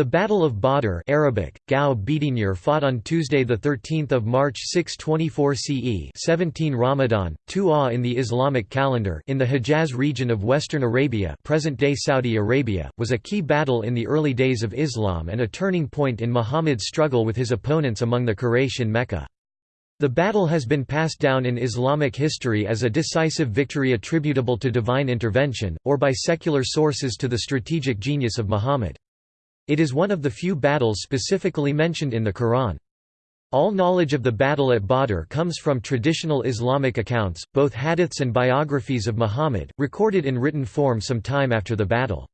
The Battle of Badr Arabic, Gao Bidinir fought on Tuesday 13 March 624 CE 17 Ramadan, 2 Ah in the Islamic calendar in the Hejaz region of western Arabia present-day Saudi Arabia, was a key battle in the early days of Islam and a turning point in Muhammad's struggle with his opponents among the Quraysh in Mecca. The battle has been passed down in Islamic history as a decisive victory attributable to divine intervention, or by secular sources to the strategic genius of Muhammad. It is one of the few battles specifically mentioned in the Quran. All knowledge of the battle at Badr comes from traditional Islamic accounts, both hadiths and biographies of Muhammad, recorded in written form some time after the battle.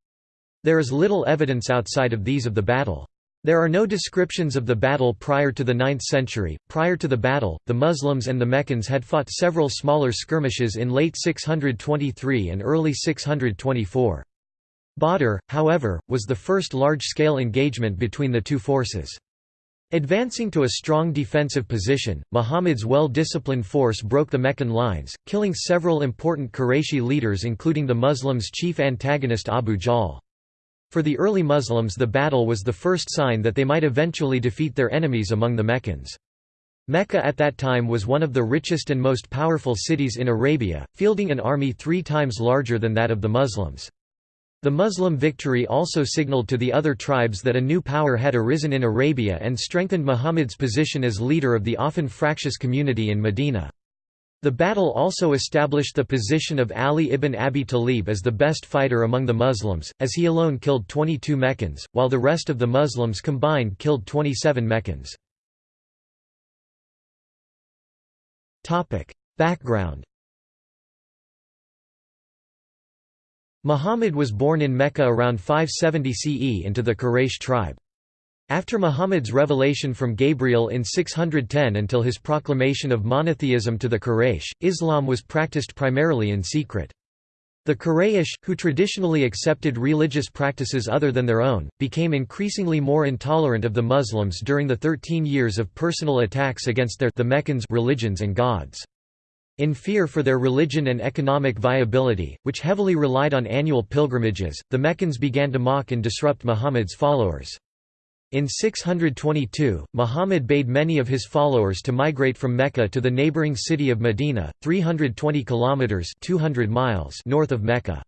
There is little evidence outside of these of the battle. There are no descriptions of the battle prior to the 9th century. Prior to the battle, the Muslims and the Meccans had fought several smaller skirmishes in late 623 and early 624. Badr, however, was the first large-scale engagement between the two forces. Advancing to a strong defensive position, Muhammad's well-disciplined force broke the Meccan lines, killing several important Qurayshi leaders including the Muslims' chief antagonist Abu Jahl. For the early Muslims the battle was the first sign that they might eventually defeat their enemies among the Meccans. Mecca at that time was one of the richest and most powerful cities in Arabia, fielding an army three times larger than that of the Muslims. The Muslim victory also signaled to the other tribes that a new power had arisen in Arabia and strengthened Muhammad's position as leader of the often fractious community in Medina. The battle also established the position of Ali ibn Abi Talib as the best fighter among the Muslims, as he alone killed 22 Meccans, while the rest of the Muslims combined killed 27 Meccans. Background Muhammad was born in Mecca around 570 CE into the Quraysh tribe. After Muhammad's revelation from Gabriel in 610 until his proclamation of monotheism to the Quraysh, Islam was practiced primarily in secret. The Quraysh, who traditionally accepted religious practices other than their own, became increasingly more intolerant of the Muslims during the thirteen years of personal attacks against their the Meccans religions and gods. In fear for their religion and economic viability, which heavily relied on annual pilgrimages, the Meccans began to mock and disrupt Muhammad's followers. In 622, Muhammad bade many of his followers to migrate from Mecca to the neighboring city of Medina, 320 kilometers (200 miles) north of Mecca.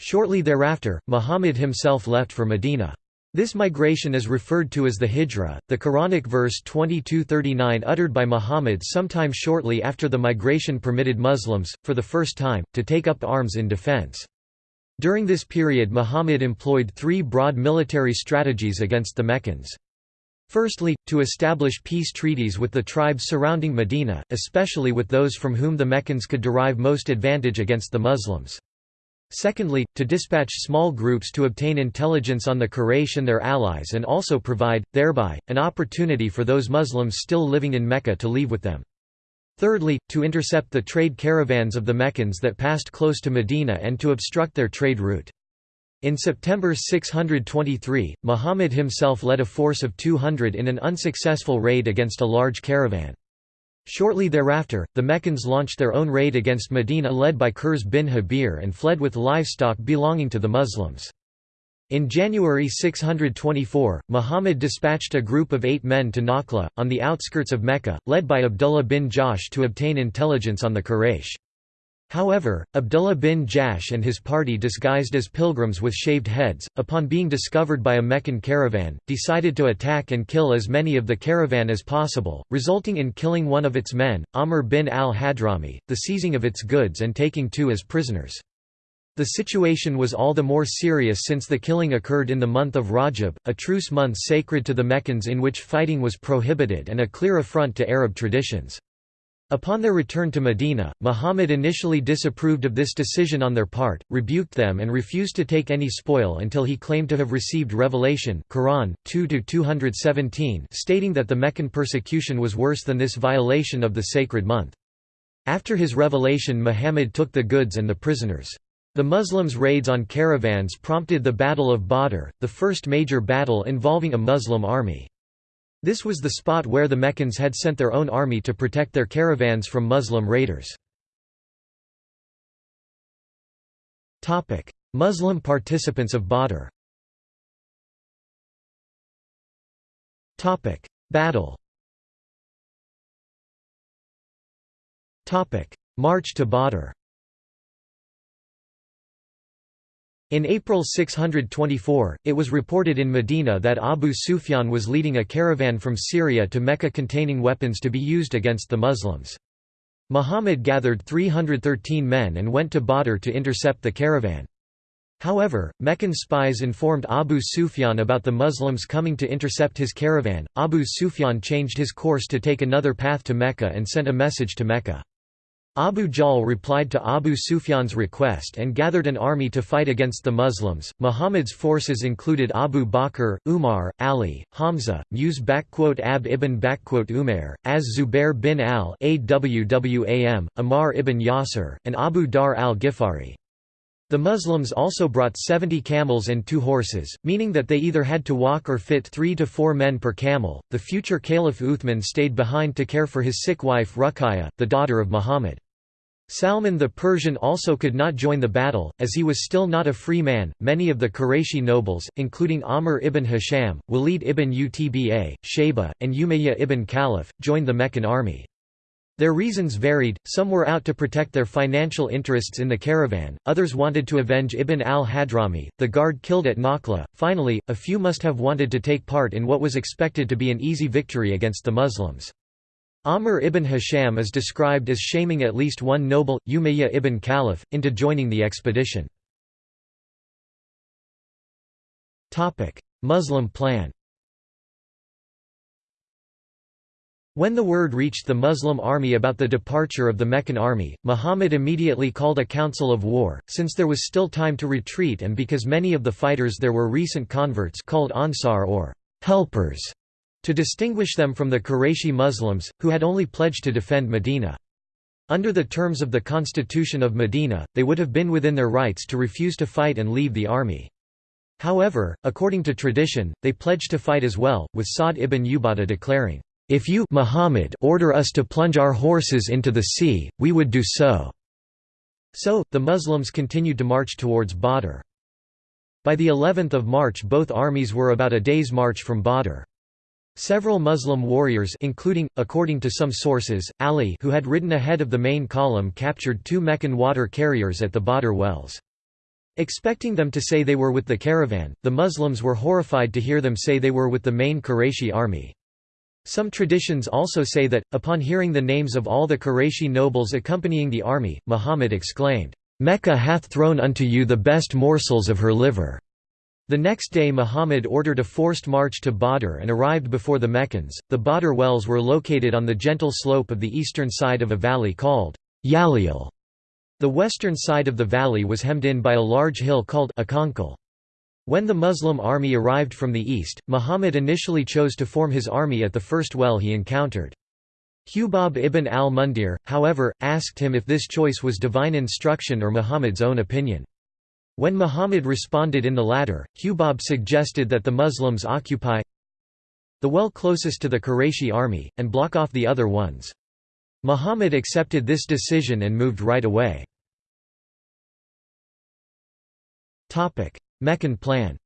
Shortly thereafter, Muhammad himself left for Medina. This migration is referred to as the Hijra, the Quranic verse 2239 uttered by Muhammad sometime shortly after the migration permitted Muslims, for the first time, to take up arms in defense. During this period Muhammad employed three broad military strategies against the Meccans. Firstly, to establish peace treaties with the tribes surrounding Medina, especially with those from whom the Meccans could derive most advantage against the Muslims. Secondly, to dispatch small groups to obtain intelligence on the Quraysh and their allies and also provide, thereby, an opportunity for those Muslims still living in Mecca to leave with them. Thirdly, to intercept the trade caravans of the Meccans that passed close to Medina and to obstruct their trade route. In September 623, Muhammad himself led a force of 200 in an unsuccessful raid against a large caravan. Shortly thereafter, the Meccans launched their own raid against Medina led by Qurs bin Habir and fled with livestock belonging to the Muslims. In January 624, Muhammad dispatched a group of eight men to Nakhla, on the outskirts of Mecca, led by Abdullah bin Jahsh to obtain intelligence on the Quraysh. However, Abdullah bin Jahsh and his party disguised as pilgrims with shaved heads, upon being discovered by a Meccan caravan, decided to attack and kill as many of the caravan as possible, resulting in killing one of its men, Amr bin al-Hadrami, the seizing of its goods and taking two as prisoners. The situation was all the more serious since the killing occurred in the month of Rajab, a truce month sacred to the Meccans in which fighting was prohibited and a clear affront to Arab traditions. Upon their return to Medina, Muhammad initially disapproved of this decision on their part, rebuked them and refused to take any spoil until he claimed to have received revelation Quran 2 stating that the Meccan persecution was worse than this violation of the sacred month. After his revelation Muhammad took the goods and the prisoners. The Muslims' raids on caravans prompted the Battle of Badr, the first major battle involving a Muslim army. This was the spot where the Meccans had sent their own army to protect their caravans from Muslim raiders. Muslim participants of Badr. Battle. March to Badr In April 624, it was reported in Medina that Abu Sufyan was leading a caravan from Syria to Mecca containing weapons to be used against the Muslims. Muhammad gathered 313 men and went to Badr to intercept the caravan. However, Meccan spies informed Abu Sufyan about the Muslims coming to intercept his caravan. Abu Sufyan changed his course to take another path to Mecca and sent a message to Mecca. Abu Jahl replied to Abu Sufyan's request and gathered an army to fight against the Muslims. Muhammad's forces included Abu Bakr, Umar, Ali, Hamza, Muse Ab ibn Umair, Az Zubair bin al Awwam, Ammar ibn Yasir, and Abu Dharr al Ghifari. The Muslims also brought 70 camels and two horses, meaning that they either had to walk or fit three to four men per camel. The future Caliph Uthman stayed behind to care for his sick wife Ruqayya, the daughter of Muhammad. Salman the Persian also could not join the battle, as he was still not a free man. Many of the Qurayshi nobles, including Amr ibn Hisham, Walid ibn Utba, Shayba, and Umayyah ibn Khalaf, joined the Meccan army. Their reasons varied, some were out to protect their financial interests in the caravan, others wanted to avenge Ibn al-Hadrami, the guard killed at Nakhla, finally, a few must have wanted to take part in what was expected to be an easy victory against the Muslims. Amr ibn Hisham is described as shaming at least one noble, Umayyah ibn Khalaf, into joining the expedition. Muslim plan When the word reached the Muslim army about the departure of the Meccan army, Muhammad immediately called a council of war, since there was still time to retreat and because many of the fighters there were recent converts called Ansar or helpers, to distinguish them from the Qurayshi Muslims, who had only pledged to defend Medina. Under the terms of the Constitution of Medina, they would have been within their rights to refuse to fight and leave the army. However, according to tradition, they pledged to fight as well, with Sa'd ibn Ubadah declaring, if you Muhammad order us to plunge our horses into the sea, we would do so." So, the Muslims continued to march towards Badr. By the 11th of March both armies were about a day's march from Badr. Several Muslim warriors including, according to some sources, Ali who had ridden ahead of the main column captured two Meccan water carriers at the Badr wells. Expecting them to say they were with the caravan, the Muslims were horrified to hear them say they were with the main Qurayshi army. Some traditions also say that, upon hearing the names of all the Qurayshi nobles accompanying the army, Muhammad exclaimed, "'Mecca hath thrown unto you the best morsels of her liver." The next day Muhammad ordered a forced march to Badr and arrived before the Meccans. The Badr wells were located on the gentle slope of the eastern side of a valley called Yalil. The western side of the valley was hemmed in by a large hill called Aqanqal. When the Muslim army arrived from the east, Muhammad initially chose to form his army at the first well he encountered. Hubab ibn al-Mundhir, however, asked him if this choice was divine instruction or Muhammad's own opinion. When Muhammad responded in the latter, Hubab suggested that the Muslims occupy the well closest to the Qurayshi army, and block off the other ones. Muhammad accepted this decision and moved right away. Meccan plan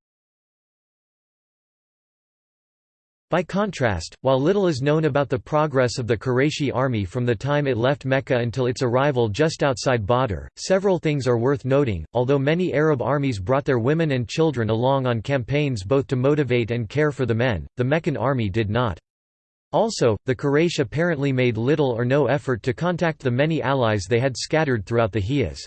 By contrast, while little is known about the progress of the Qurayshi army from the time it left Mecca until its arrival just outside Badr, several things are worth noting. Although many Arab armies brought their women and children along on campaigns both to motivate and care for the men, the Meccan army did not. Also, the Quraysh apparently made little or no effort to contact the many allies they had scattered throughout the Hijaz.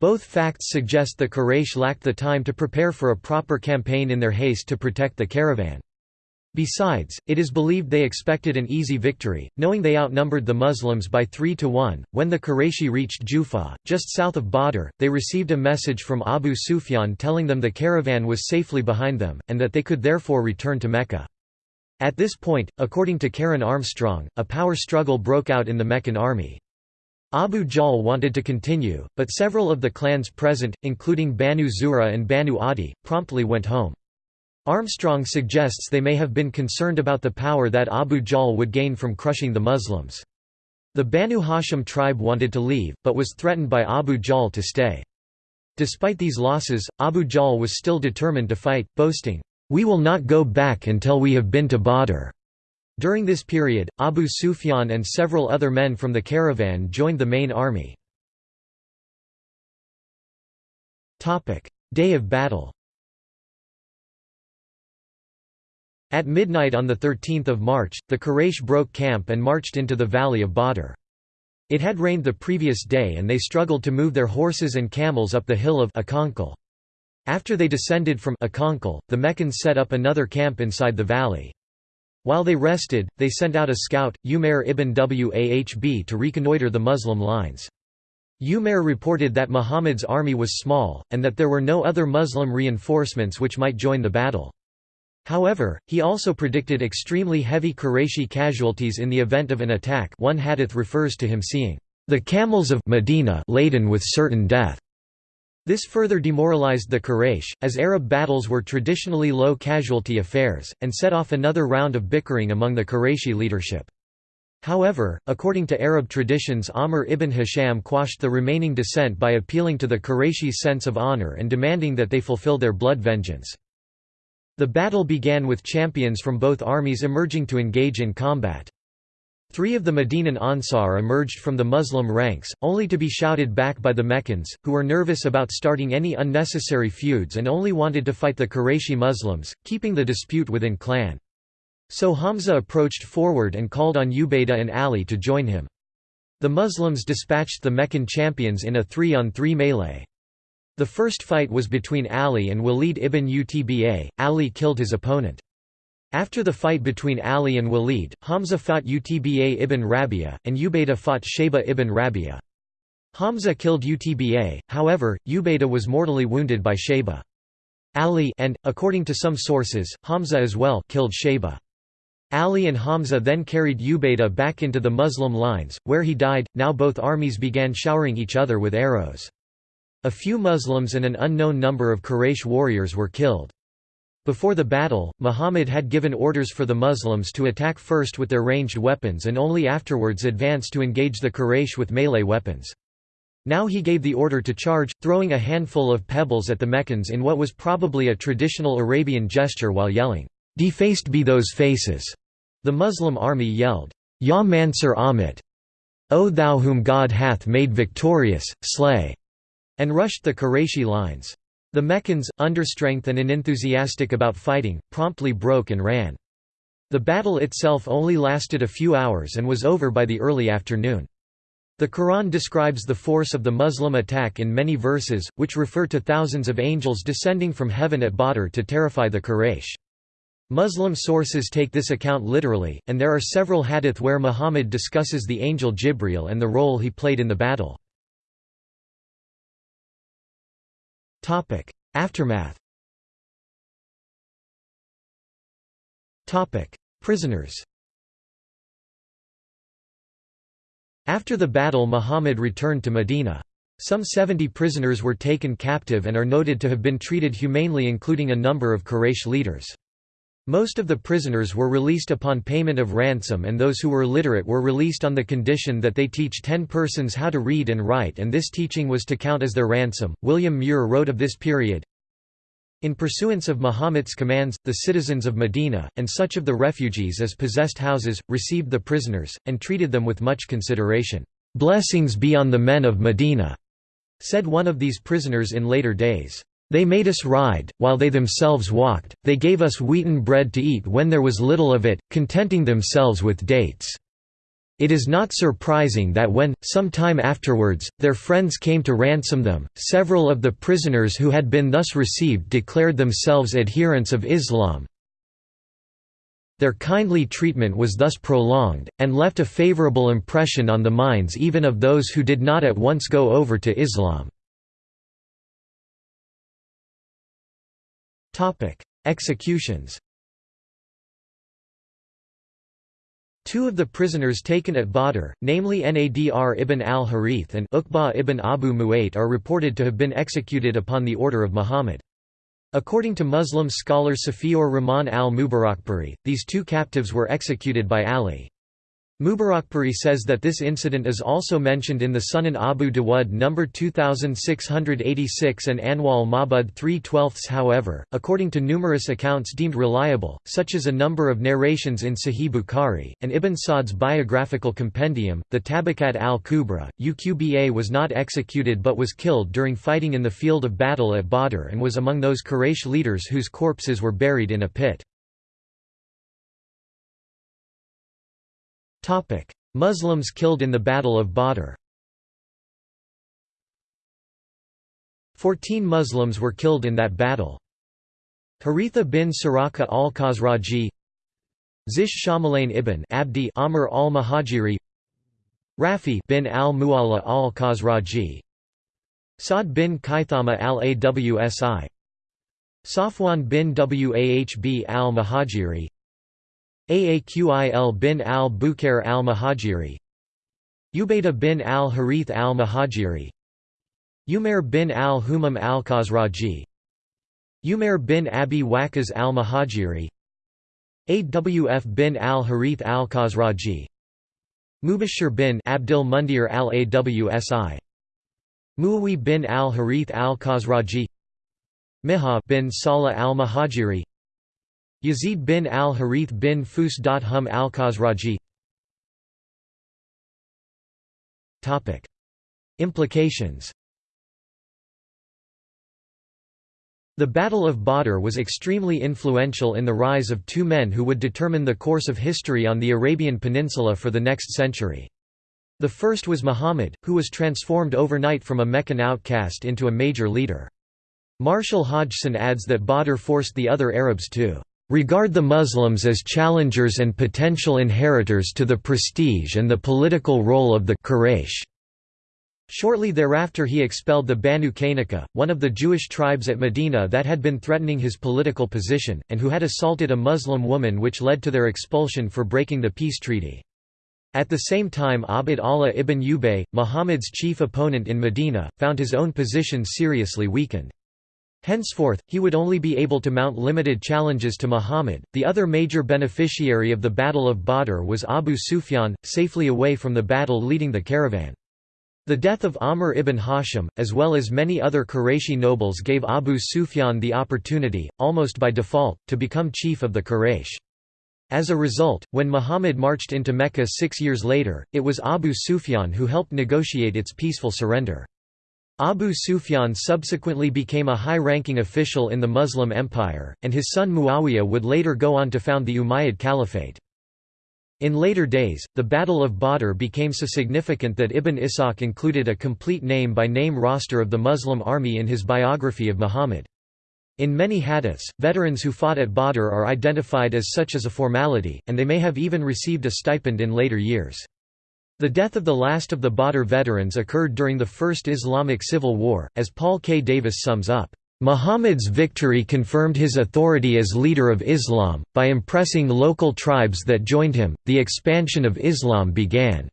Both facts suggest the Quraysh lacked the time to prepare for a proper campaign in their haste to protect the caravan. Besides, it is believed they expected an easy victory, knowing they outnumbered the Muslims by 3 to 1. When the Qurayshi reached Juhfah, just south of Badr, they received a message from Abu Sufyan telling them the caravan was safely behind them, and that they could therefore return to Mecca. At this point, according to Karen Armstrong, a power struggle broke out in the Meccan army. Abu Jahl wanted to continue, but several of the clans present, including Banu Zuhra and Banu Adi, promptly went home. Armstrong suggests they may have been concerned about the power that Abu Jahl would gain from crushing the Muslims. The Banu Hashim tribe wanted to leave, but was threatened by Abu Jahl to stay. Despite these losses, Abu Jahl was still determined to fight, boasting, "'We will not go back until we have been to Badr.'" During this period, Abu Sufyan and several other men from the caravan joined the main army. Day of battle At midnight on 13 March, the Quraysh broke camp and marched into the valley of Badr. It had rained the previous day and they struggled to move their horses and camels up the hill of Aqanqal. After they descended from Aqanqal, the Meccans set up another camp inside the valley. While they rested, they sent out a scout, Umair ibn Wahb to reconnoitre the Muslim lines. Umair reported that Muhammad's army was small, and that there were no other Muslim reinforcements which might join the battle. However, he also predicted extremely heavy Qurayshi casualties in the event of an attack one hadith refers to him seeing the camels of Medina laden with certain death. This further demoralized the Quraysh, as Arab battles were traditionally low casualty affairs, and set off another round of bickering among the Qurayshi leadership. However, according to Arab traditions Amr ibn Hisham quashed the remaining dissent by appealing to the Qurayshis' sense of honor and demanding that they fulfill their blood vengeance. The battle began with champions from both armies emerging to engage in combat. Three of the Medinan Ansar emerged from the Muslim ranks, only to be shouted back by the Meccans, who were nervous about starting any unnecessary feuds and only wanted to fight the Qurayshi Muslims, keeping the dispute within clan. So Hamza approached forward and called on Ubaidah and Ali to join him. The Muslims dispatched the Meccan champions in a three-on-three 3 melee. The first fight was between Ali and Walid ibn Utba, Ali killed his opponent. After the fight between Ali and Walid, Hamza fought Utba ibn Rabia, and Ubaidah fought Shayba ibn Rabia. Hamza killed Utba, however, Ubaidah was mortally wounded by Shayba. Ali and, according to some sources, Hamza as well killed Shayba. Ali and Hamza then carried Ubaidah back into the Muslim lines, where he died. Now both armies began showering each other with arrows. A few Muslims and an unknown number of Quraysh warriors were killed. Before the battle, Muhammad had given orders for the Muslims to attack first with their ranged weapons and only afterwards advance to engage the Quraysh with melee weapons. Now he gave the order to charge, throwing a handful of pebbles at the Meccans in what was probably a traditional Arabian gesture while yelling, "'Defaced be those faces!' The Muslim army yelled, Ya Mansur Amit! O thou whom God hath made victorious, slay! and rushed the Qurayshi lines. The Meccans, understrength and unenthusiastic about fighting, promptly broke and ran. The battle itself only lasted a few hours and was over by the early afternoon. The Quran describes the force of the Muslim attack in many verses, which refer to thousands of angels descending from heaven at Badr to terrify the Quraysh. Muslim sources take this account literally, and there are several hadith where Muhammad discusses the angel Jibril and the role he played in the battle. Topic: Aftermath. Topic: Prisoners. After the battle Muhammad returned to Medina. Some 70 prisoners were taken captive and are noted to have been treated humanely including a number of Quraysh leaders. Most of the prisoners were released upon payment of ransom and those who were literate were released on the condition that they teach ten persons how to read and write and this teaching was to count as their ransom. William Muir wrote of this period, in pursuance of Muhammad's commands, the citizens of Medina, and such of the refugees as possessed houses, received the prisoners, and treated them with much consideration. "'Blessings be on the men of Medina,' said one of these prisoners in later days. They made us ride, while they themselves walked, they gave us wheaten bread to eat when there was little of it, contenting themselves with dates. It is not surprising that when, some time afterwards, their friends came to ransom them, several of the prisoners who had been thus received declared themselves adherents of Islam. Their kindly treatment was thus prolonged, and left a favorable impression on the minds even of those who did not at once go over to Islam. Topic: Executions. Two of the prisoners taken at Badr, namely Nadr ibn al-Harith and Uqba ibn Abu Mu'ayt are reported to have been executed upon the order of Muhammad. According to Muslim scholar Safiur Rahman al-Mubarakpuri, these two captives were executed by Ali. Mubarakpuri says that this incident is also mentioned in the Sunan Abu Dawud No. 2686 and Anwal Mabud 3 12 However, according to numerous accounts deemed reliable, such as a number of narrations in Sahih Bukhari, and Ibn Sa'd's biographical compendium, the Tabakat al-Kubra, Uqba was not executed but was killed during fighting in the field of battle at Badr and was among those Quraysh leaders whose corpses were buried in a pit. Muslims killed in the Battle of Badr Fourteen Muslims were killed in that battle. Haritha bin Suraka al-Khazraji Zish Shamalain ibn Abdi Amr al-Mahajiri Rafi bin al-Mu'alla al-Khazraji Sa'd bin Kaithama al-Awsi Safwan bin Wahb al-Mahajiri Aaqil bin al-Bukair al-Mahajiri Ubaydah bin al-Harith al-Mahajiri Umair bin al-Humam al-Khazraji Umair bin Abi Waqas al-Mahajiri Awf bin al-Harith al-Khazraji Mubashir bin Abdul Mundir al-Awsi Muawi bin al-Harith al-Khazraji Miha bin Salah al-Mahajiri Yazid bin al-Harith bin Fus.hum al-Khazraji Implications The Battle of Badr was extremely influential in the rise of two men who would determine the course of history on the Arabian Peninsula for the next century. The first was Muhammad, who was transformed overnight from a Meccan outcast into a major leader. Marshall Hodgson adds that Badr forced the other Arabs to regard the Muslims as challengers and potential inheritors to the prestige and the political role of the Quraysh. Shortly thereafter he expelled the Banu Qaynuqa, one of the Jewish tribes at Medina that had been threatening his political position, and who had assaulted a Muslim woman which led to their expulsion for breaking the peace treaty. At the same time Abd Allah ibn Ubay, Muhammad's chief opponent in Medina, found his own position seriously weakened. Henceforth, he would only be able to mount limited challenges to Muhammad. The other major beneficiary of the Battle of Badr was Abu Sufyan, safely away from the battle leading the caravan. The death of Amr ibn Hashim, as well as many other Qurayshi nobles gave Abu Sufyan the opportunity, almost by default, to become chief of the Quraysh. As a result, when Muhammad marched into Mecca six years later, it was Abu Sufyan who helped negotiate its peaceful surrender. Abu Sufyan subsequently became a high-ranking official in the Muslim Empire, and his son Muawiyah would later go on to found the Umayyad Caliphate. In later days, the Battle of Badr became so significant that Ibn Ishaq included a complete name-by-name -name roster of the Muslim army in his biography of Muhammad. In many hadiths, veterans who fought at Badr are identified as such as a formality, and they may have even received a stipend in later years. The death of the last of the Badr veterans occurred during the First Islamic Civil War, as Paul K. Davis sums up. Muhammad's victory confirmed his authority as leader of Islam. By impressing local tribes that joined him, the expansion of Islam began.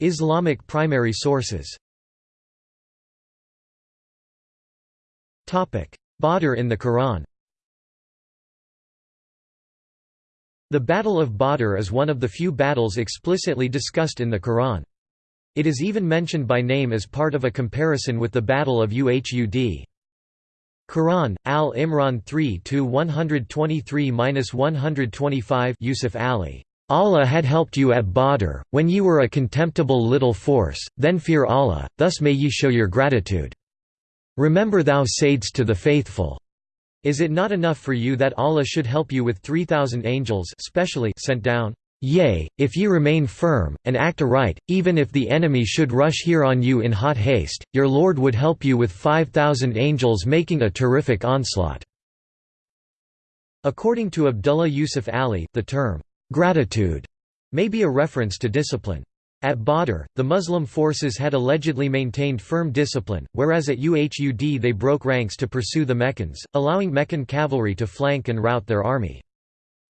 Islamic primary sources Badr in the Quran The Battle of Badr is one of the few battles explicitly discussed in the Quran. It is even mentioned by name as part of a comparison with the Battle of Uhud. Quran, Al-Imran 3-123–125 Yusuf Ali. Allah had helped you at Badr, when ye were a contemptible little force, then fear Allah, thus may ye show your gratitude. Remember thou saidst to the faithful, is it not enough for you that Allah should help you with 3,000 angels specially sent down? Yea, if ye remain firm, and act aright, even if the enemy should rush here on you in hot haste, your Lord would help you with 5,000 angels making a terrific onslaught." According to Abdullah Yusuf Ali, the term, "'gratitude' may be a reference to discipline. At Badr, the Muslim forces had allegedly maintained firm discipline, whereas at Uhud they broke ranks to pursue the Meccans, allowing Meccan cavalry to flank and rout their army.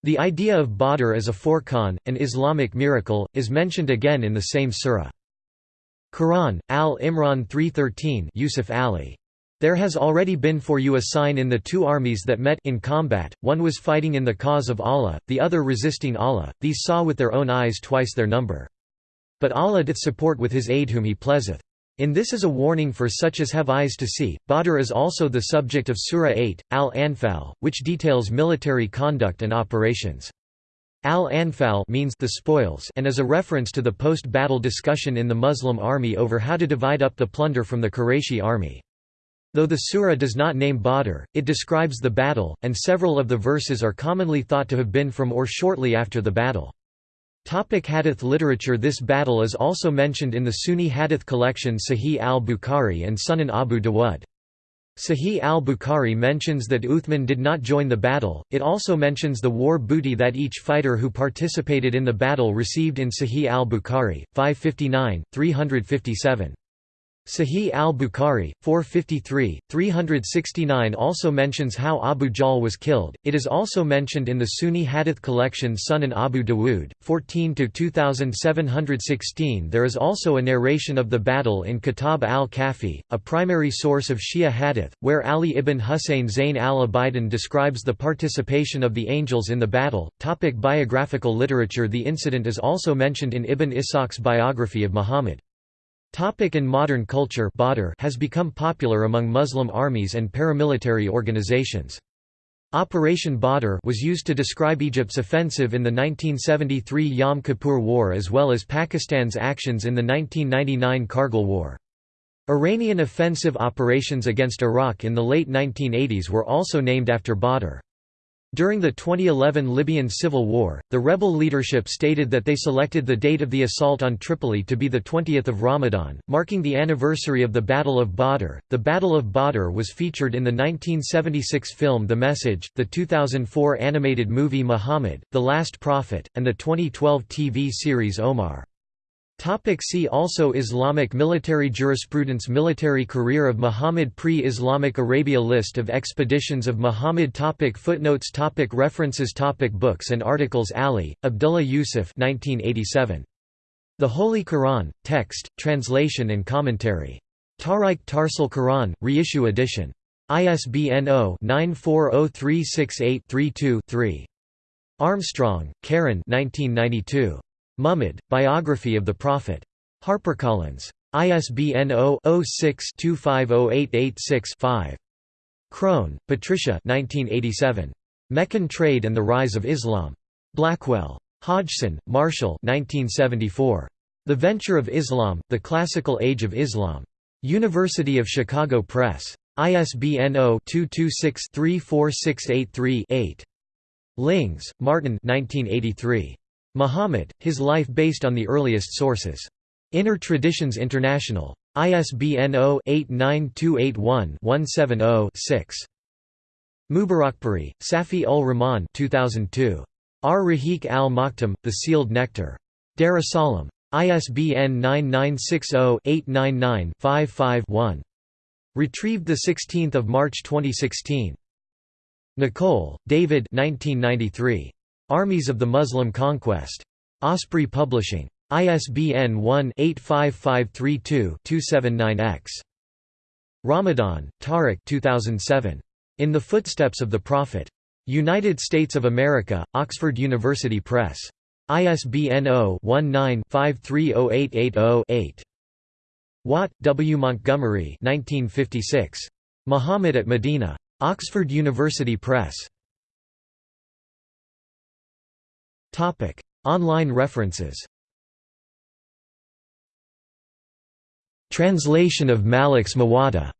The idea of Badr as a Furqan, an Islamic miracle, is mentioned again in the same surah. Quran, Al-Imran 3.13 Yusuf Ali There has already been for you a sign in the two armies that met in combat, one was fighting in the cause of Allah, the other resisting Allah, these saw with their own eyes twice their number. But Allah doth support with his aid whom he pleaseth. In this is a warning for such as have eyes to see. Badr is also the subject of Surah 8, Al-Anfal, which details military conduct and operations. Al-Anfal means the spoils and is a reference to the post-battle discussion in the Muslim army over how to divide up the plunder from the Qurayshi army. Though the surah does not name Badr, it describes the battle, and several of the verses are commonly thought to have been from or shortly after the battle. Topic hadith literature This battle is also mentioned in the Sunni hadith collection Sahih al-Bukhari and Sunan Abu Dawud. Sahih al-Bukhari mentions that Uthman did not join the battle, it also mentions the war booty that each fighter who participated in the battle received in Sahih al-Bukhari, 559, 357. Sahih al-Bukhari, 453, 369 also mentions how Abu Jahl was killed. It is also mentioned in the Sunni Hadith collection Sunan Abu Dawud, 14–2716 There is also a narration of the battle in Kitab al-Kafi, a primary source of Shia Hadith, where Ali ibn Husayn Zayn al-Abidin describes the participation of the angels in the battle. Topic biographical literature The incident is also mentioned in Ibn Ishaq's biography of Muhammad. Topic in modern culture Badr has become popular among Muslim armies and paramilitary organizations. Operation Badr was used to describe Egypt's offensive in the 1973 Yom Kippur War as well as Pakistan's actions in the 1999 Kargil War. Iranian offensive operations against Iraq in the late 1980s were also named after Badr. During the 2011 Libyan civil war, the rebel leadership stated that they selected the date of the assault on Tripoli to be the 20th of Ramadan, marking the anniversary of the Battle of Badr. The Battle of Badr was featured in the 1976 film The Message, the 2004 animated movie Muhammad, The Last Prophet, and the 2012 TV series Omar. Topic see also Islamic military jurisprudence Military career of Muhammad Pre-Islamic Arabia List of expeditions of Muhammad topic Footnotes topic References topic Books and articles Ali, Abdullah Yusuf 1987. The Holy Quran, Text, Translation and Commentary. Tahrike Tarsile Quran, reissue edition. ISBN 0-940368-32-3. Armstrong, Karen 1992. Muhammad, Biography of the Prophet. HarperCollins. ISBN 0-06-250886-5. Crone, Patricia Meccan Trade and the Rise of Islam. Blackwell. Hodgson, Marshall 1974. The Venture of Islam, The Classical Age of Islam. University of Chicago Press. ISBN 0-226-34683-8. Lings, Martin 1983. Muhammad, his life based on the earliest sources. Inner Traditions International. ISBN 0-89281-170-6. Mubarakpuri, Safi ul Rahman 2002. Ar-Rahiq al-Maktum, The Sealed Nectar. Dar es Salaam. ISBN 9960-899-55-1. Retrieved 16 March 2016. Nicolle, David 1993. Armies of the Muslim Conquest. Osprey Publishing. ISBN 1-85532-279-X. Ramadan, Tariq 2007. In the Footsteps of the Prophet. United States of America, Oxford University Press. ISBN 0-19-530880-8. Watt, W. Montgomery 1956. Muhammad at Medina. Oxford University Press. Topic: Online references. Translation of Malik's Muwatta.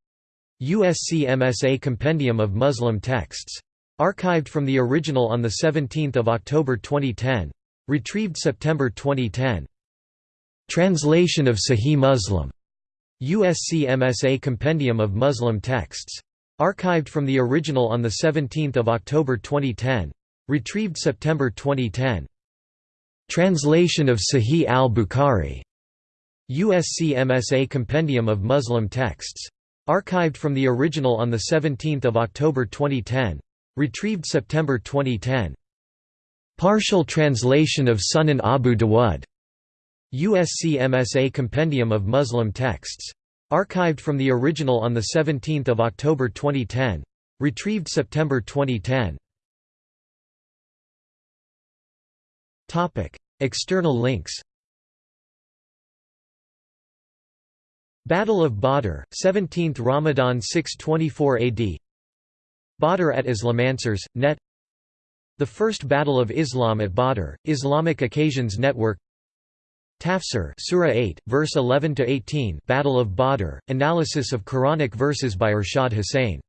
USC MSA Compendium of Muslim Texts. Archived from the original on 17 October 2010. Retrieved September 2010. Translation of Sahih Muslim. USC MSA Compendium of Muslim Texts. Archived from the original on 17 October 2010. Retrieved September 2010. Translation of Sahih al-Bukhari. USC MSA Compendium of Muslim Texts. Archived from the original on 17 October 2010. Retrieved September 2010. Partial translation of Sunan Abu Dawud. USC MSA Compendium of Muslim Texts. Archived from the original on 17 October 2010. Retrieved September 2010. External links Battle of Badr, 17th Ramadan 624 AD Badr at Islamancers, net. The First Battle of Islam at Badr, Islamic Occasions Network. Tafsir Surah 8, verse 11 to 18. Battle of Badr, analysis of Quranic verses by Irshad Hussain